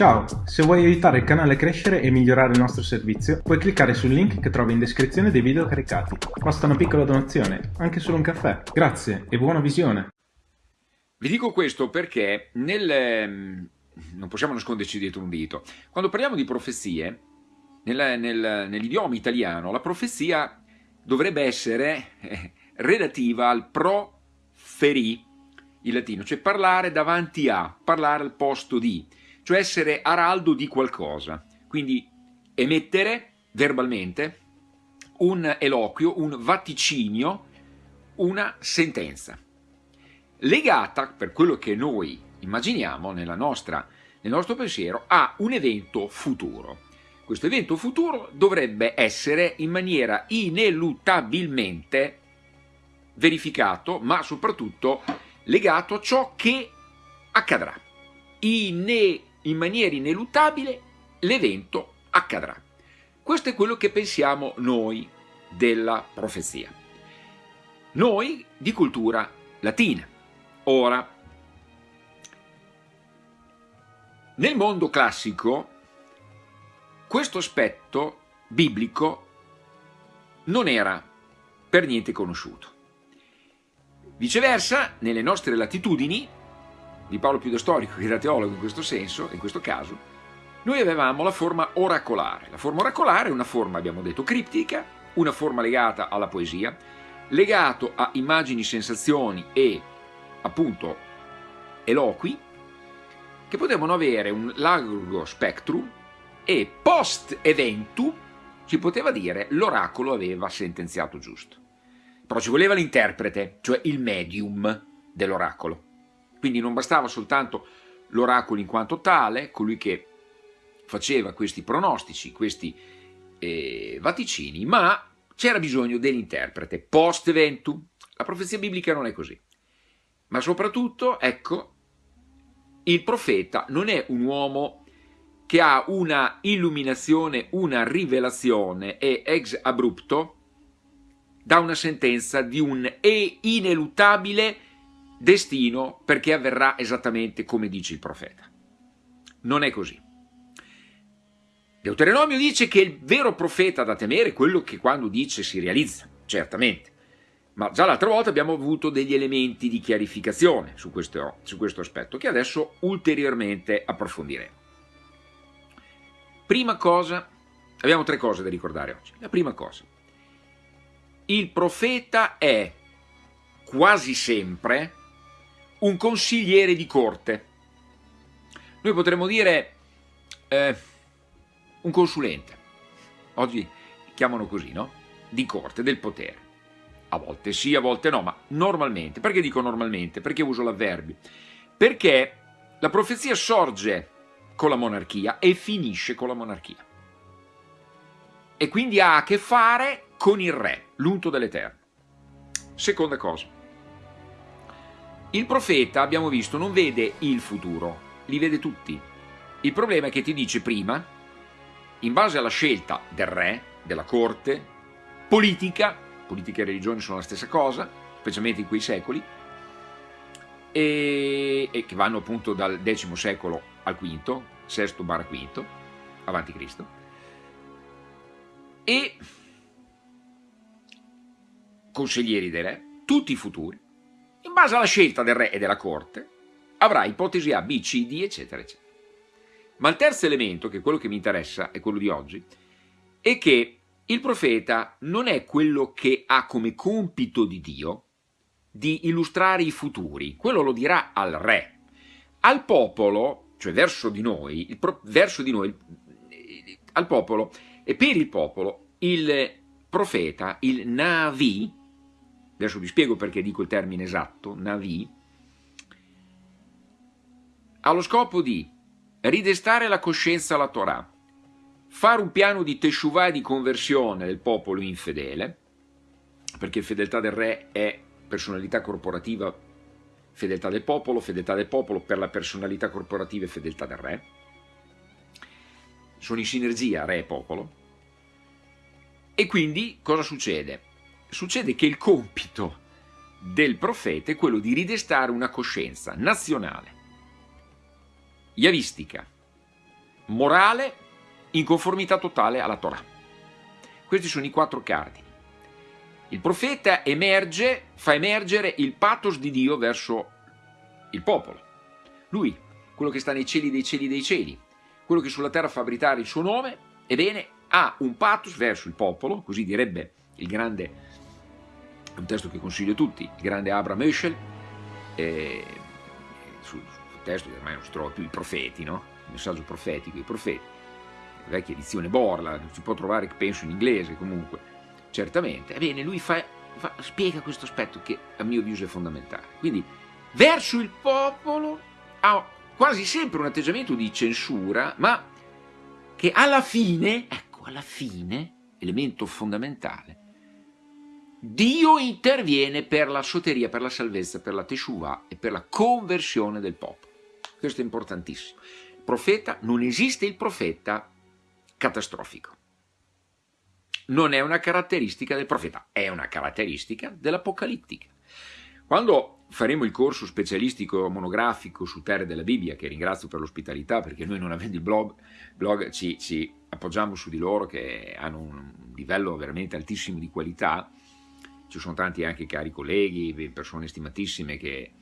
Ciao, se vuoi aiutare il canale a crescere e migliorare il nostro servizio, puoi cliccare sul link che trovi in descrizione dei video caricati. Basta una piccola donazione, anche solo un caffè. Grazie e buona visione! Vi dico questo perché nel, ehm, non possiamo nasconderci dietro un dito. Quando parliamo di profezie, nel, nel, nell'idioma italiano, la profezia dovrebbe essere eh, relativa al proferi, in latino, cioè parlare davanti a, parlare al posto di cioè essere araldo di qualcosa, quindi emettere verbalmente un eloquio, un vaticinio, una sentenza, legata, per quello che noi immaginiamo nostra, nel nostro pensiero, a un evento futuro. Questo evento futuro dovrebbe essere in maniera ineluttabilmente verificato, ma soprattutto legato a ciò che accadrà. Ine in maniera ineluttabile l'evento accadrà. Questo è quello che pensiamo noi della profezia. Noi di cultura latina. Ora, nel mondo classico questo aspetto biblico non era per niente conosciuto. Viceversa, nelle nostre latitudini, vi parlo più da storico che da teologo in questo senso, in questo caso, noi avevamo la forma oracolare. La forma oracolare è una forma, abbiamo detto, criptica, una forma legata alla poesia, legato a immagini, sensazioni e appunto eloqui, che potevano avere un largo spectrum e post eventu si poteva dire l'oracolo aveva sentenziato giusto. Però ci voleva l'interprete, cioè il medium dell'oracolo. Quindi non bastava soltanto l'oracolo in quanto tale, colui che faceva questi pronostici, questi eh, vaticini, ma c'era bisogno dell'interprete, post eventum. La profezia biblica non è così. Ma soprattutto, ecco, il profeta non è un uomo che ha una illuminazione, una rivelazione e ex abrupto da una sentenza di un e ineluttabile destino perché avverrà esattamente come dice il profeta. Non è così. Deuteronomio dice che il vero profeta da temere è quello che quando dice si realizza, certamente. Ma già l'altra volta abbiamo avuto degli elementi di chiarificazione su questo, su questo aspetto che adesso ulteriormente approfondiremo. Prima cosa, abbiamo tre cose da ricordare oggi. La prima cosa, il profeta è quasi sempre un consigliere di corte. Noi potremmo dire eh, un consulente. Oggi chiamano così, no? Di corte, del potere. A volte sì, a volte no, ma normalmente. Perché dico normalmente? Perché uso l'avverbio? Perché la profezia sorge con la monarchia e finisce con la monarchia. E quindi ha a che fare con il re, l'unto dell'Eterno. Seconda cosa, il profeta, abbiamo visto, non vede il futuro, li vede tutti. Il problema è che ti dice prima, in base alla scelta del re, della corte, politica, politica e religione sono la stessa cosa, specialmente in quei secoli, e, e che vanno appunto dal X secolo al V, sesto barra quinto, avanti Cristo, e consiglieri dei re, tutti i futuri, base alla scelta del re e della corte, avrà ipotesi A, B, C, D, eccetera, eccetera. Ma il terzo elemento, che è quello che mi interessa, è quello di oggi, è che il profeta non è quello che ha come compito di Dio di illustrare i futuri, quello lo dirà al re. Al popolo, cioè verso di noi, verso di noi al popolo e per il popolo, il profeta, il Navi, adesso vi spiego perché dico il termine esatto, Navi, ha lo scopo di ridestare la coscienza alla Torah, fare un piano di teshuvah e di conversione del popolo infedele, perché fedeltà del re è personalità corporativa, fedeltà del popolo, fedeltà del popolo per la personalità corporativa e fedeltà del re, sono in sinergia re e popolo, e quindi cosa succede? Succede che il compito del profeta è quello di ridestare una coscienza nazionale, yavistica, morale in conformità totale alla Torah. Questi sono i quattro cardini. Il profeta emerge, fa emergere il pathos di Dio verso il popolo. Lui, quello che sta nei cieli dei cieli dei cieli, quello che sulla terra fa abitare il suo nome, ebbene, ha un pathos verso il popolo, così direbbe il grande, un testo che consiglio a tutti, il grande Abraham Oeschel, eh, sul, sul, testo che ormai non si trova più, i profeti, no? il messaggio profetico, i profeti, la vecchia edizione Borla, si può trovare, penso, in inglese comunque, certamente, ebbene, lui fa, fa, spiega questo aspetto che a mio avviso è fondamentale. Quindi, verso il popolo ha quasi sempre un atteggiamento di censura, ma che alla fine, ecco, alla fine, elemento fondamentale, Dio interviene per la soteria, per la salvezza, per la teshuva e per la conversione del popolo. Questo è importantissimo. Profeta, non esiste il profeta catastrofico. Non è una caratteristica del profeta, è una caratteristica dell'apocalittica. Quando faremo il corso specialistico monografico sul terre della Bibbia, che ringrazio per l'ospitalità, perché noi non avendo il blog, blog ci, ci appoggiamo su di loro che hanno un livello veramente altissimo di qualità, ci sono tanti anche cari colleghi, persone stimatissime che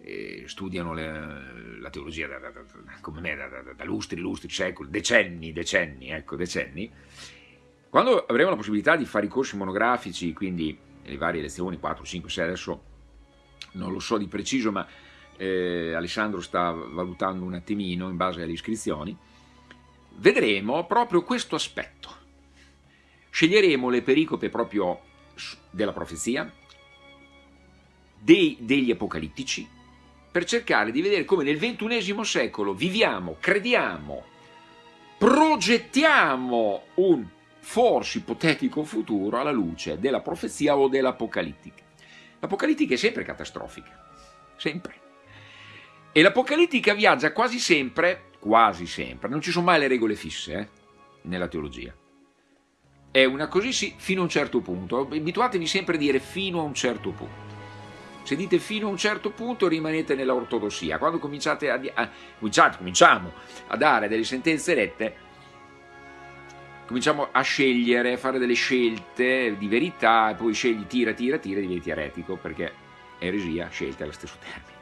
eh, studiano le, la teologia da, da, da, come me, da, lustri, lustri, secoli, decenni, decenni, ecco, decenni. Quando avremo la possibilità di fare i corsi monografici, quindi le varie lezioni, 4, 5, 6, adesso non lo so di preciso, ma eh, Alessandro sta valutando un attimino in base alle iscrizioni, vedremo proprio questo aspetto. Sceglieremo le pericope proprio della profezia, dei, degli apocalittici, per cercare di vedere come nel ventunesimo secolo viviamo, crediamo, progettiamo un forse ipotetico futuro alla luce della profezia o dell'apocalittica. L'apocalittica è sempre catastrofica, sempre. E l'apocalittica viaggia quasi sempre, quasi sempre, non ci sono mai le regole fisse eh, nella teologia è una così sì, fino a un certo punto. Abituatevi sempre a dire fino a un certo punto. Se dite fino a un certo punto rimanete nella ortodossia. Quando cominciate a, a cominciate, cominciamo a dare delle sentenze rette, cominciamo a scegliere, a fare delle scelte di verità e poi scegli tira, tira, tira e diventi eretico perché eresia, scelta è lo stesso termine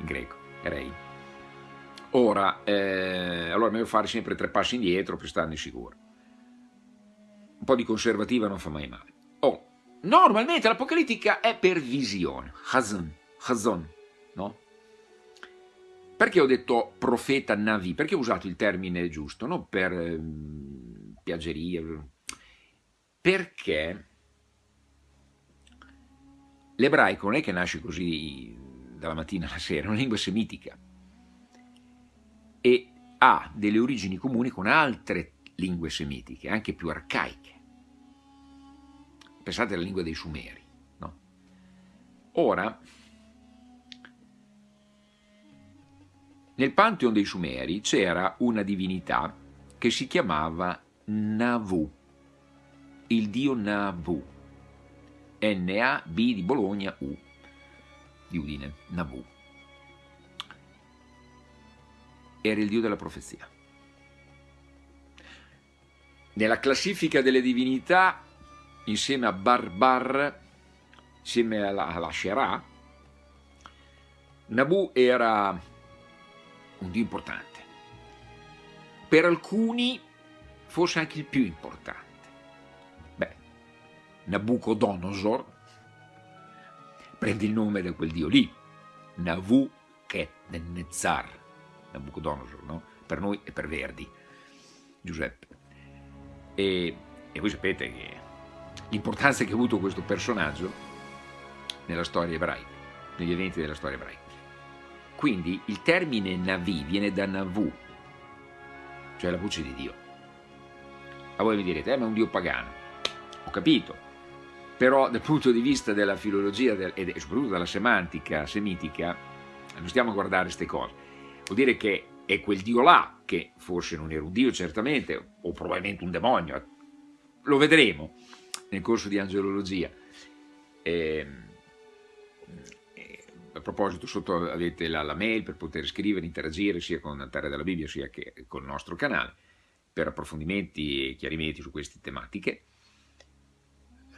in greco, erei. Ora, eh, allora è meglio fare sempre tre passi indietro per starne sicuro un po' di conservativa non fa mai male. Oh, normalmente l'apocalittica è per visione, Hazon, Hazon, no? Perché ho detto profeta Navi? Perché ho usato il termine giusto, non per eh, piaggeria, perché l'ebraico non è che nasce così dalla mattina alla sera, è una lingua semitica e ha delle origini comuni con altre lingue semitiche, anche più arcaiche. Pensate alla lingua dei Sumeri. No? Ora, nel Pantheon dei Sumeri c'era una divinità che si chiamava Navu, il dio Navu, N-A-B di Bologna, U, di Udine, Navu. Era il dio della profezia. Nella classifica delle divinità insieme a Barbar, insieme alla, alla Sherah, Nabu era un dio importante. Per alcuni forse anche il più importante. Beh, Nabucodonosor prende il nome da quel dio lì, Nabucodonosor, Nabucodonosor, no? Per noi e per Verdi, Giuseppe. E, e voi sapete che l'importanza che ha avuto questo personaggio nella storia ebraica, negli eventi della storia ebraica. Quindi il termine Navi viene da Navu, cioè la voce di Dio. A voi mi direte, eh, ma è un Dio pagano. Ho capito, però dal punto di vista della filologia e soprattutto della semantica semitica, non stiamo a guardare queste cose. Vuol dire che è quel Dio là, che forse non era un Dio certamente, o probabilmente un demonio, lo vedremo, nel corso di angelologia. E, e, proposito, sotto avete la, la, mail per poter scrivere, interagire sia con Terra della Bibbia sia che con il nostro canale per approfondimenti e chiarimenti su queste tematiche.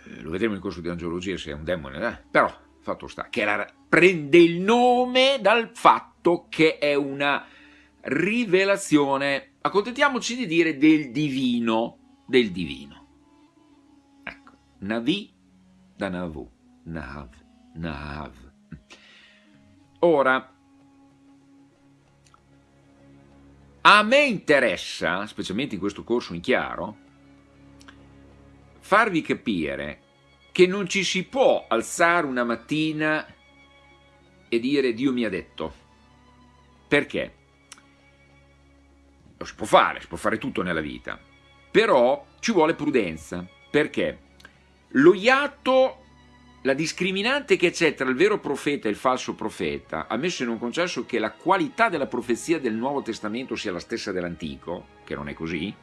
Eh, lo vedremo in corso di angiologia se è un demone, eh? però fatto sta che la, prende il nome dal fatto che è una rivelazione, accontentiamoci di dire del divino, del divino. Navi da Navu, Nahav, Nahav. Ora, a me interessa, specialmente in questo corso in chiaro, farvi capire che non ci si può alzare una mattina e dire Dio mi ha detto. Perché? Lo si può fare, si può fare tutto nella vita, però ci vuole prudenza. Perché? Lo iato, la discriminante che c'è tra il vero profeta e il falso profeta, ammesso e non concesso che la qualità della profezia del Nuovo Testamento sia la stessa dell'Antico, che non è così,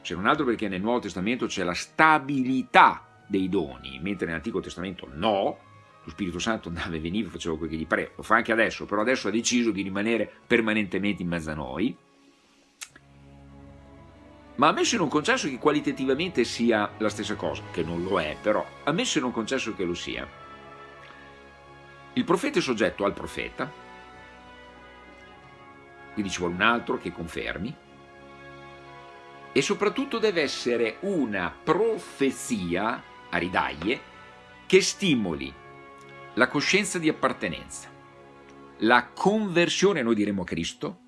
se non altro perché nel Nuovo Testamento c'è la stabilità dei doni, mentre nell'Antico Testamento no, lo Spirito Santo andava e veniva, faceva quel che gli pareva, lo fa anche adesso, però adesso ha deciso di rimanere permanentemente in mezzo a noi, ma ammesso e non concesso che qualitativamente sia la stessa cosa, che non lo è, però ammesso e non concesso che lo sia, il profeta è soggetto al profeta, quindi ci vuole un altro che confermi, e soprattutto deve essere una profezia a ridaglie che stimoli la coscienza di appartenenza, la conversione, noi diremo a Cristo,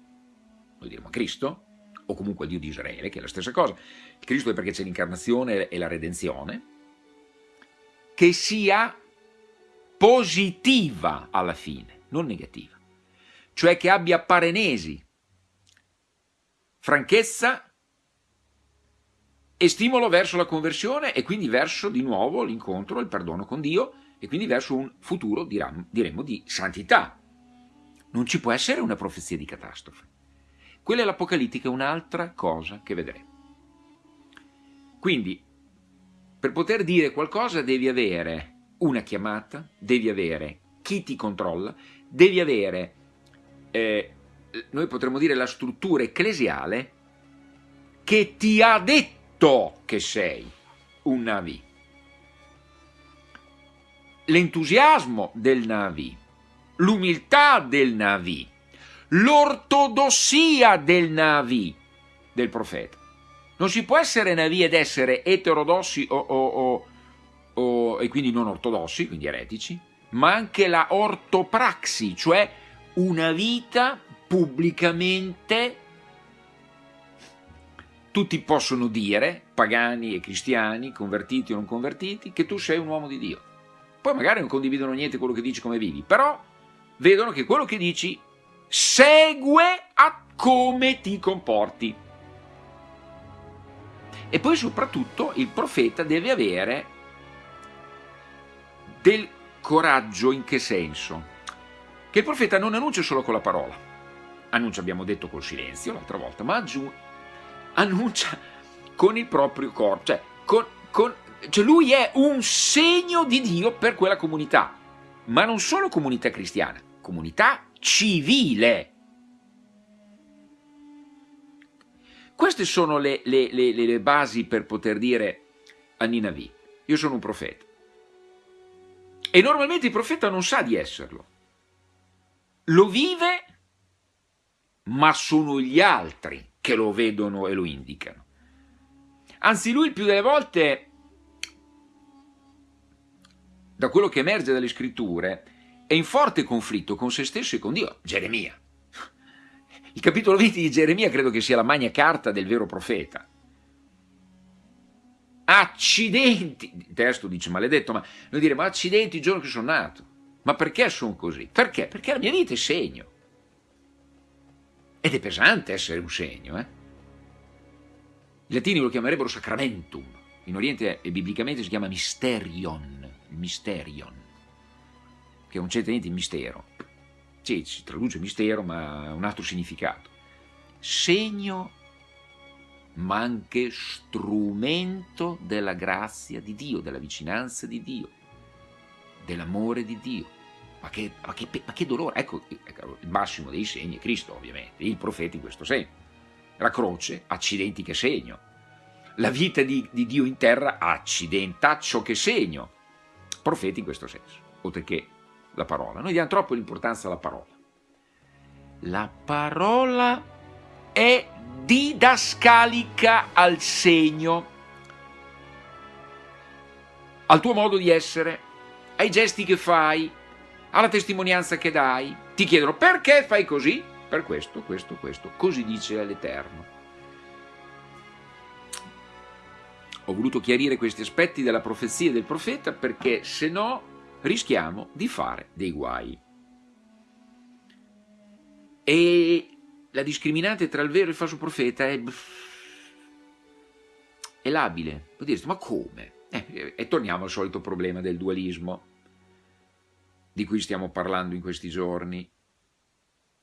noi diremo a Cristo, o comunque al Dio di Israele, che è la stessa cosa. Il Cristo è perché c'è l'incarnazione e la redenzione, che sia positiva alla fine, non negativa. Cioè che abbia parenesi, franchezza e stimolo verso la conversione e quindi verso di nuovo l'incontro, il perdono con Dio e quindi verso un futuro, diremmo di santità. Non ci può essere una profezia di catastrofe. Quella è l'Apocalittica, un'altra cosa che vedremo. Quindi, per poter dire qualcosa devi avere una chiamata, devi avere chi ti controlla, devi avere, eh, noi potremmo dire, la struttura ecclesiale che ti ha detto che sei un Navi. L'entusiasmo del Navi, l'umiltà del Navi, l'ortodossia del Navi, del profeta. Non si può essere Navi ed essere eterodossi o, o, o, e quindi non ortodossi, quindi eretici, ma anche la ortopraxi, cioè una vita pubblicamente tutti possono dire, pagani e cristiani, convertiti o non convertiti, che tu sei un uomo di Dio. Poi magari non condividono niente quello che dici come vivi, però vedono che quello che dici segue a come ti comporti. E poi soprattutto il profeta deve avere del coraggio in che senso? Che il profeta non annuncia solo con la parola, annuncia abbiamo detto col silenzio l'altra volta, ma annuncia con il proprio corpo, cioè, con, con, cioè lui è un segno di Dio per quella comunità, ma non solo comunità cristiana, comunità civile. Queste sono le, le, le, le basi per poter dire a Ninavi, io sono un profeta. E normalmente il profeta non sa di esserlo. Lo vive, ma sono gli altri che lo vedono e lo indicano. Anzi, lui il più delle volte, da quello che emerge dalle scritture, è in forte conflitto con se stesso e con Dio. Geremia. Il capitolo 20 di Geremia credo che sia la magna carta del vero profeta. Accidenti, il testo dice maledetto, ma noi diremo accidenti il giorno che sono nato. Ma perché sono così? Perché? Perché la mia vita è segno. Ed è pesante essere un segno, eh? I latini lo chiamerebbero sacramentum, in Oriente biblicamente si chiama mysterion, mysterion, che non c'entra niente il mistero. Sì, si traduce mistero, ma ha un altro significato. Segno, ma anche strumento della grazia di Dio, della vicinanza di Dio, dell'amore di Dio. ma che, ma che, ma che dolore, ecco, ecco il massimo dei segni è Cristo ovviamente, il profeta in questo segno. La croce, accidenti che segno. La vita di, di Dio in terra, accidentaccio che segno. Profeti in questo senso, oltre che la parola. Noi diamo troppo l'importanza alla parola. La parola è didascalica al segno, al tuo modo di essere, ai gesti che fai, alla testimonianza che dai. Ti chiedono perché fai così? Per questo, questo, questo. Così dice l'Eterno. Ho voluto chiarire questi aspetti della profezia del profeta perché se no rischiamo di fare dei guai. E la discriminante tra il vero e il falso profeta è, è labile. Può dirsi, ma come? Eh, e torniamo al solito problema del dualismo di cui stiamo parlando in questi giorni.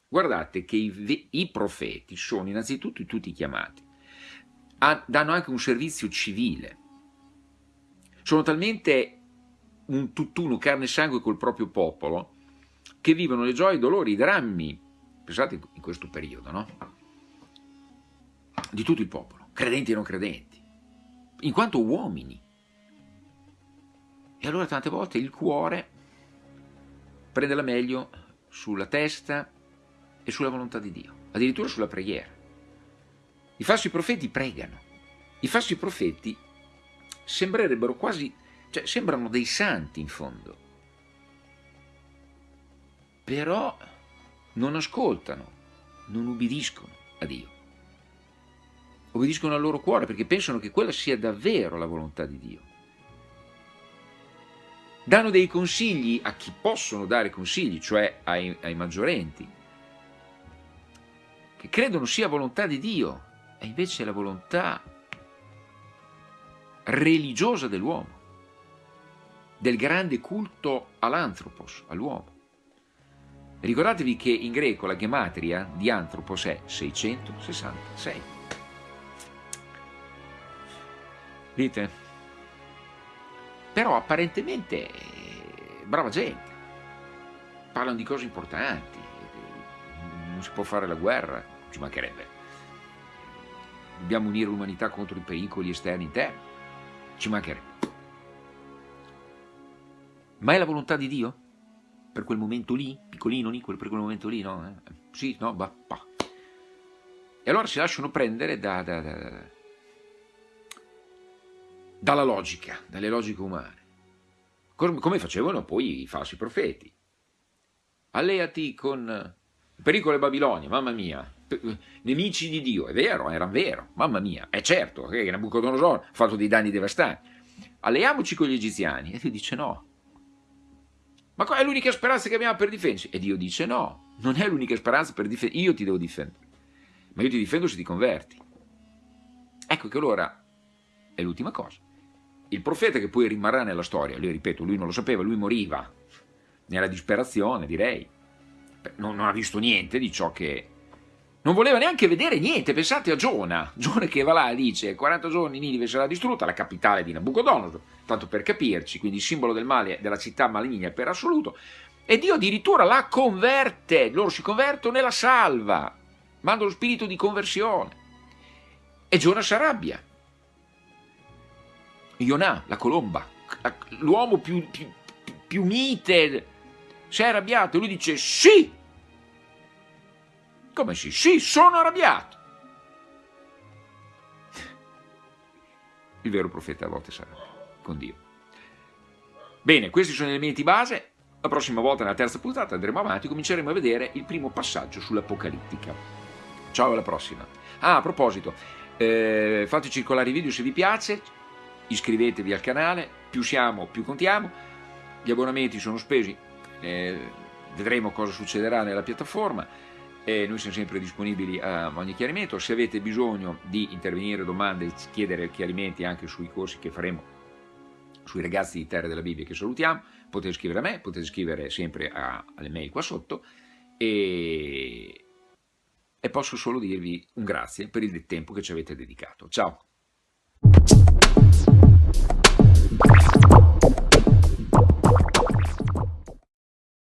Guardate che i, i profeti sono innanzitutto tutti chiamati, a, danno anche un servizio civile, sono talmente un tutt'uno carne e sangue col proprio popolo che vivono le gioie, i dolori, i drammi, pensate in questo periodo, no? Di tutto il popolo, credenti e non credenti, in quanto uomini. E allora tante volte il cuore prende la meglio sulla testa e sulla volontà di Dio, addirittura sulla preghiera. I falsi profeti pregano, i falsi profeti sembrerebbero quasi, cioè sembrano dei santi in fondo, però non ascoltano, non ubbidiscono a Dio. Obbediscono al loro cuore perché pensano che quella sia davvero la volontà di Dio. Danno dei consigli a chi possono dare consigli, cioè ai, ai maggiorenti, che credono sia volontà di Dio, e invece è la volontà religiosa dell'uomo, del grande culto all'anthropos, all'uomo. Ricordatevi che in greco la gematria di anthropos è 666. Dite? però apparentemente brava gente, parlano di cose importanti, non si può fare la guerra, ci mancherebbe. Dobbiamo unire l'umanità contro i pericoli esterni interni, ci mancherebbe. Ma è la volontà di Dio? Per quel momento lì, piccolino lì, per quel momento lì, no? Eh? Sì, no, bah. E allora si lasciano prendere da, da, da dalla logica, dalle logiche umane, come facevano poi i falsi profeti. Alleati con il pericolo e Babilonia, mamma mia, nemici di Dio, è vero, era vero, mamma mia, è certo che Nabucodonosor ha fatto dei danni devastanti. Alleiamoci con gli egiziani. E Dio dice no. Ma è l'unica speranza che abbiamo per difenderci? E Dio dice no, non è l'unica speranza per difendere, io ti devo difendere, ma io ti difendo se ti converti. Ecco che allora è l'ultima cosa. Il profeta che poi rimarrà nella storia, lui ripeto, lui non lo sapeva, lui moriva nella disperazione, direi. Non, non ha visto niente di ciò che... Non voleva neanche vedere niente, pensate a Giona, Giona che va là e dice 40 giorni Ninive sarà distrutta, la capitale di Nabucodonosor, tanto per capirci, quindi simbolo del male della città maligna per assoluto, e Dio addirittura la converte, loro si convertono e la salva, manda lo spirito di conversione. E Giona si arrabbia, Ionà, la colomba, l'uomo più, più, più mite, si è arrabbiato. Lui dice sì. Come sì? Sì, sono arrabbiato. Il vero profeta a volte sarà con Dio. Bene, questi sono gli elementi base. La prossima volta, nella terza puntata, andremo avanti e cominceremo a vedere il primo passaggio sull'Apocalittica. Ciao, alla prossima. Ah, a proposito, eh, fate circolare i video se vi piace, iscrivetevi al canale, più siamo più contiamo, gli abbonamenti sono spesi, eh, vedremo cosa succederà nella piattaforma, e noi siamo sempre disponibili a ogni chiarimento, se avete bisogno di intervenire, domande, chiedere chiarimenti anche sui corsi che faremo sui ragazzi di Terra della Bibbia che salutiamo, potete scrivere a me, potete scrivere sempre a, alle mail qua sotto e, e posso solo dirvi un grazie per il tempo che ci avete dedicato. Ciao!